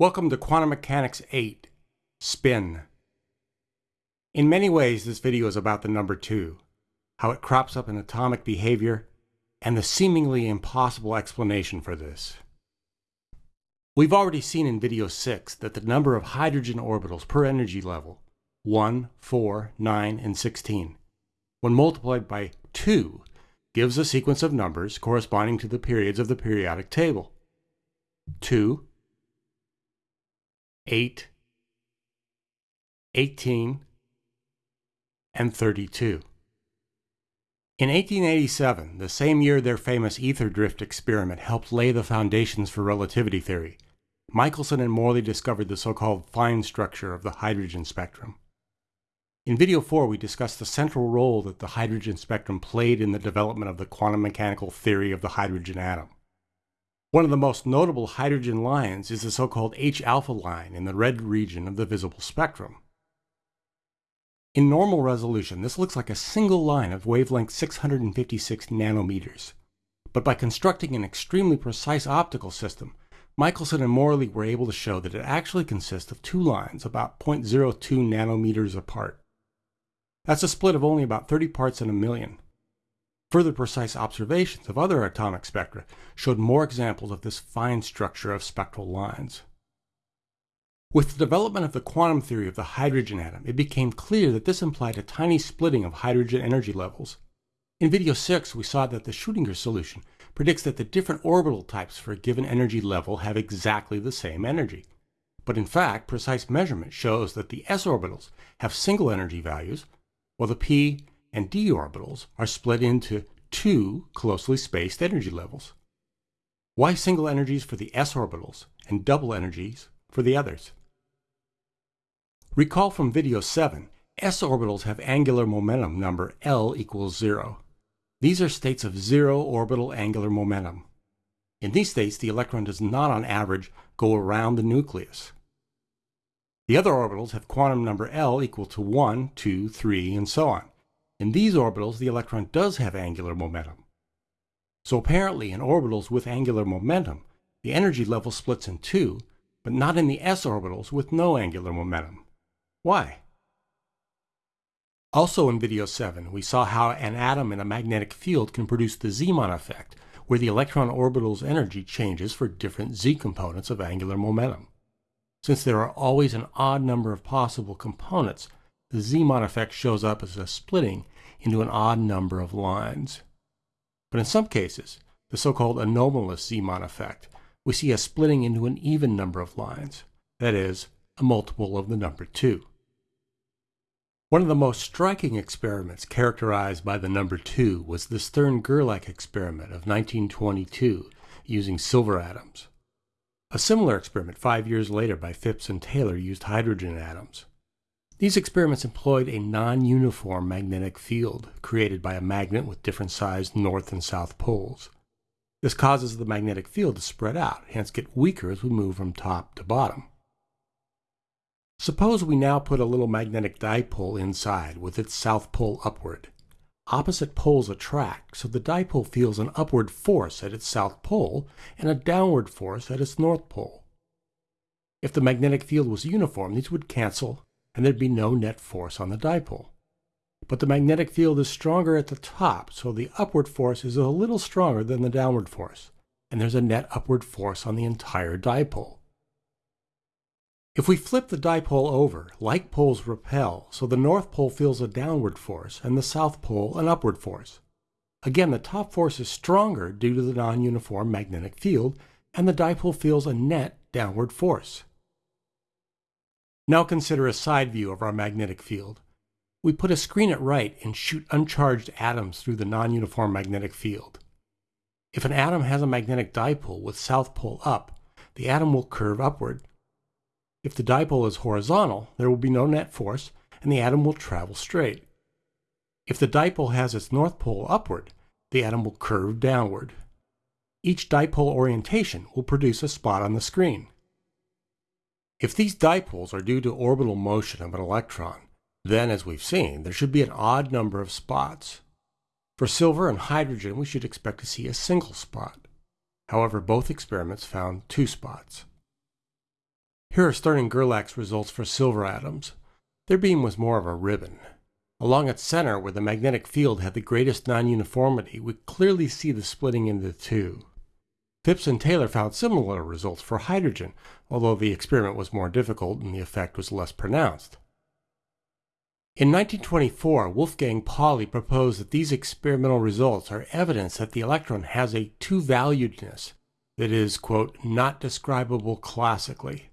Welcome to Quantum Mechanics 8, Spin. In many ways, this video is about the number 2, how it crops up in atomic behavior, and the seemingly impossible explanation for this. We've already seen in video 6 that the number of hydrogen orbitals per energy level, 1, 4, 9, and 16, when multiplied by 2, gives a sequence of numbers corresponding to the periods of the periodic table. 2, 8, 18, and 32. In 1887, the same year their famous ether drift experiment helped lay the foundations for relativity theory, Michelson and Morley discovered the so-called fine structure of the hydrogen spectrum. In video 4, we discussed the central role that the hydrogen spectrum played in the development of the quantum mechanical theory of the hydrogen atom. One of the most notable hydrogen lines is the so-called H-alpha line in the red region of the visible spectrum. In normal resolution, this looks like a single line of wavelength 656 nanometers. But by constructing an extremely precise optical system, Michelson and Morley were able to show that it actually consists of two lines about 0.02 nanometers apart. That's a split of only about 30 parts in a million. Further precise observations of other atomic spectra showed more examples of this fine structure of spectral lines. With the development of the quantum theory of the hydrogen atom, it became clear that this implied a tiny splitting of hydrogen energy levels. In video 6, we saw that the Schrödinger solution predicts that the different orbital types for a given energy level have exactly the same energy. But in fact, precise measurement shows that the s orbitals have single energy values, while the p and d orbitals are split into two closely spaced energy levels. Why single energies for the s orbitals and double energies for the others? Recall from video 7, s orbitals have angular momentum number L equals 0. These are states of zero orbital angular momentum. In these states, the electron does not on average go around the nucleus. The other orbitals have quantum number L equal to 1, 2, 3, and so on. In these orbitals, the electron does have angular momentum. So apparently in orbitals with angular momentum, the energy level splits in two, but not in the s orbitals with no angular momentum. Why? Also in video 7, we saw how an atom in a magnetic field can produce the Zeeman effect, where the electron orbital's energy changes for different z components of angular momentum. Since there are always an odd number of possible components, the Zeeman effect shows up as a splitting into an odd number of lines. But in some cases, the so-called anomalous Zeeman effect, we see a splitting into an even number of lines, that is, a multiple of the number 2. One of the most striking experiments characterized by the number 2 was the Stern-Gerlach experiment of 1922 using silver atoms. A similar experiment five years later by Phipps and Taylor used hydrogen atoms. These experiments employed a non-uniform magnetic field created by a magnet with different sized north and south poles. This causes the magnetic field to spread out, hence get weaker as we move from top to bottom. Suppose we now put a little magnetic dipole inside with its south pole upward. Opposite poles attract, so the dipole feels an upward force at its south pole and a downward force at its north pole. If the magnetic field was uniform, these would cancel and there'd be no net force on the dipole. But the magnetic field is stronger at the top, so the upward force is a little stronger than the downward force, and there's a net upward force on the entire dipole. If we flip the dipole over, like poles repel, so the north pole feels a downward force and the south pole an upward force. Again, the top force is stronger due to the non-uniform magnetic field, and the dipole feels a net downward force. Now consider a side view of our magnetic field. We put a screen at right and shoot uncharged atoms through the non-uniform magnetic field. If an atom has a magnetic dipole with south pole up, the atom will curve upward. If the dipole is horizontal, there will be no net force and the atom will travel straight. If the dipole has its north pole upward, the atom will curve downward. Each dipole orientation will produce a spot on the screen. If these dipoles are due to orbital motion of an electron, then, as we've seen, there should be an odd number of spots. For silver and hydrogen, we should expect to see a single spot. However, both experiments found two spots. Here are Stern and Gerlach's results for silver atoms. Their beam was more of a ribbon. Along its center, where the magnetic field had the greatest non-uniformity, we clearly see the splitting into two. Phipps and Taylor found similar results for hydrogen, although the experiment was more difficult and the effect was less pronounced. In 1924, Wolfgang Pauli proposed that these experimental results are evidence that the electron has a two-valuedness that is, quote, not describable classically.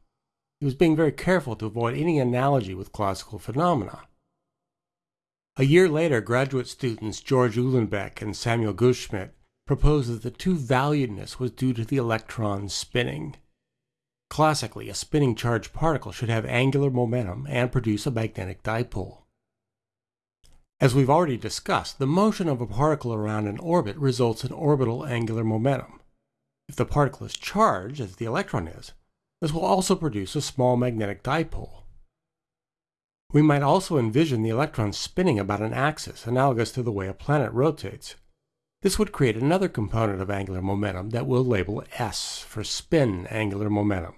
He was being very careful to avoid any analogy with classical phenomena. A year later, graduate students George Uhlenbeck and Samuel Goudsmit proposed that the two-valuedness was due to the electron spinning. Classically, a spinning charged particle should have angular momentum and produce a magnetic dipole. As we've already discussed, the motion of a particle around an orbit results in orbital angular momentum. If the particle is charged, as the electron is, this will also produce a small magnetic dipole. We might also envision the electron spinning about an axis analogous to the way a planet rotates. This would create another component of angular momentum that we'll label S for spin angular momentum.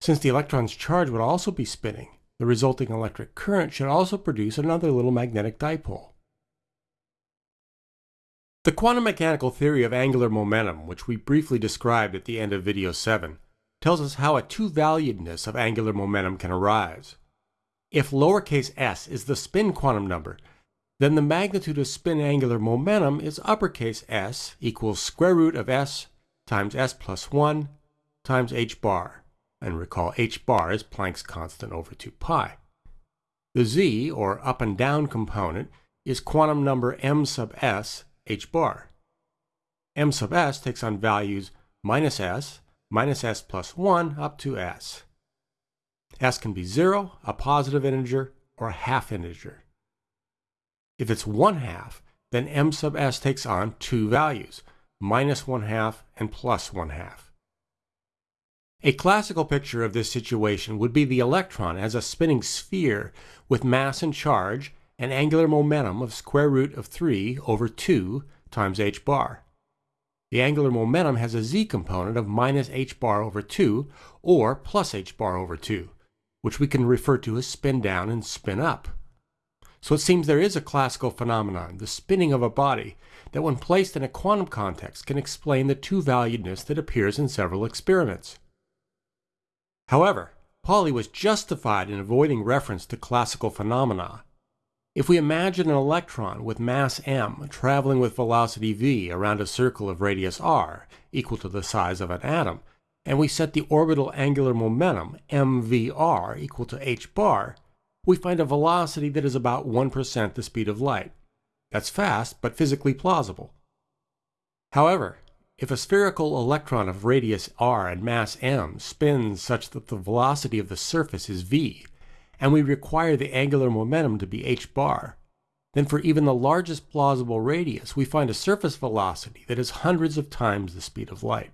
Since the electron's charge would also be spinning, the resulting electric current should also produce another little magnetic dipole. The quantum mechanical theory of angular momentum, which we briefly described at the end of video 7, tells us how a two-valuedness of angular momentum can arise. If lowercase s is the spin quantum number, then the magnitude of spin angular momentum is uppercase s equals square root of s times s plus 1 times h bar and recall h bar is Planck's constant over 2 pi. The z, or up and down component, is quantum number m sub s h bar. m sub s takes on values minus s, minus s plus 1 up to s. s can be 0, a positive integer, or a half integer. If it's 1 half, then m sub s takes on two values, minus 1 half and plus 1 half. A classical picture of this situation would be the electron as a spinning sphere with mass and charge and angular momentum of square root of 3 over 2 times h bar. The angular momentum has a z component of minus h bar over 2 or plus h bar over 2, which we can refer to as spin down and spin up. So it seems there is a classical phenomenon, the spinning of a body, that when placed in a quantum context can explain the two-valuedness that appears in several experiments. However, Pauli was justified in avoiding reference to classical phenomena. If we imagine an electron with mass m traveling with velocity v around a circle of radius r equal to the size of an atom, and we set the orbital angular momentum mvr equal to h bar, we find a velocity that is about 1% the speed of light. That's fast, but physically plausible. However, if a spherical electron of radius r and mass m spins such that the velocity of the surface is v, and we require the angular momentum to be h bar, then for even the largest plausible radius we find a surface velocity that is hundreds of times the speed of light.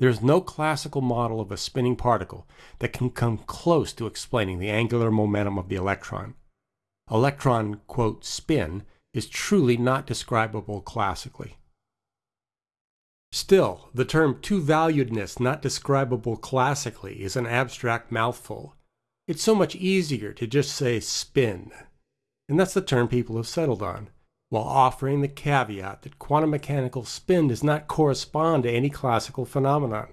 There is no classical model of a spinning particle that can come close to explaining the angular momentum of the electron. Electron, quote, spin is truly not describable classically. Still, the term two-valuedness not describable classically is an abstract mouthful. It's so much easier to just say spin. And that's the term people have settled on, while offering the caveat that quantum mechanical spin does not correspond to any classical phenomenon.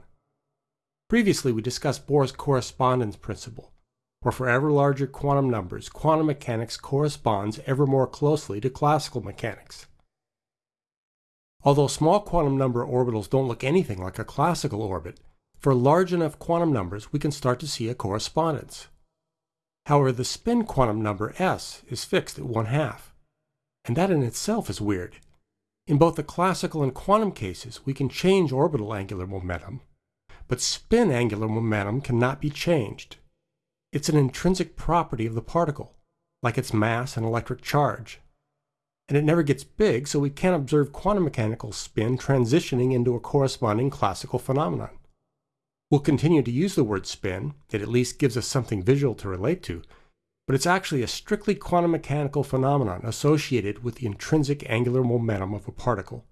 Previously, we discussed Bohr's correspondence principle, where for ever larger quantum numbers, quantum mechanics corresponds ever more closely to classical mechanics. Although small quantum number orbitals don't look anything like a classical orbit, for large enough quantum numbers we can start to see a correspondence. However, the spin quantum number s is fixed at 1 half, and that in itself is weird. In both the classical and quantum cases, we can change orbital angular momentum, but spin angular momentum cannot be changed. It's an intrinsic property of the particle, like its mass and electric charge and it never gets big, so we can't observe quantum mechanical spin transitioning into a corresponding classical phenomenon. We'll continue to use the word spin, it at least gives us something visual to relate to, but it's actually a strictly quantum mechanical phenomenon associated with the intrinsic angular momentum of a particle.